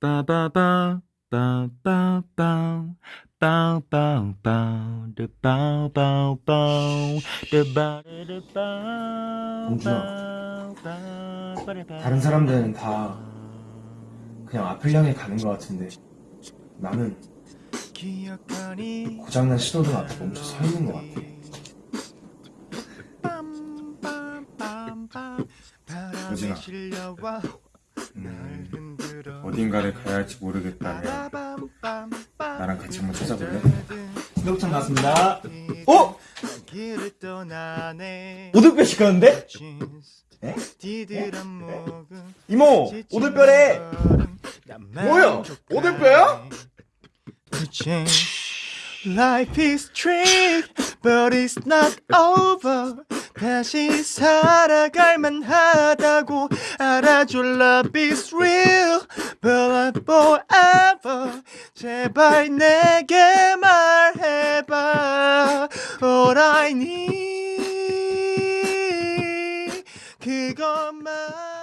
빠바바 빠빠빠 르빠빠빠 르바르르빠 공주야, 다른 사람들은 다 그냥 앞을 향해 가는 것 같은데 나는 고장난 신호등 앞에 멈춰 서 있는 것 같아. 우진아 음, 어딘가를 가야 할지 모르겠다면 나랑 같이 한번 찾아볼래? 신호부터 나왔습니다. 어? 오돌뼈 시켰는데? 에? 이모 오돌뼈래 뭐야 오돌뼈야? Life is trick, but it's not over. 다시 살아갈 만하다고 알아줘. Love is real, not forever. 제발 내게 말해봐. All I need, 그것만.